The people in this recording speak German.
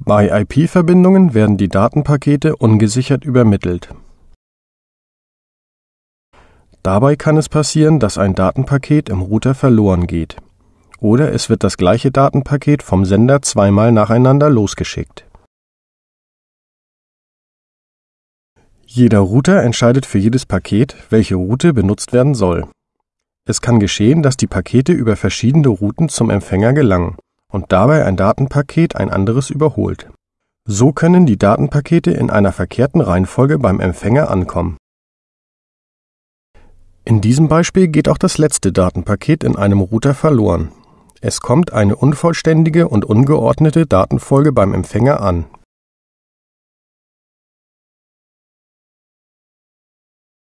Bei IP-Verbindungen werden die Datenpakete ungesichert übermittelt. Dabei kann es passieren, dass ein Datenpaket im Router verloren geht. Oder es wird das gleiche Datenpaket vom Sender zweimal nacheinander losgeschickt. Jeder Router entscheidet für jedes Paket, welche Route benutzt werden soll. Es kann geschehen, dass die Pakete über verschiedene Routen zum Empfänger gelangen und dabei ein Datenpaket ein anderes überholt. So können die Datenpakete in einer verkehrten Reihenfolge beim Empfänger ankommen. In diesem Beispiel geht auch das letzte Datenpaket in einem Router verloren. Es kommt eine unvollständige und ungeordnete Datenfolge beim Empfänger an,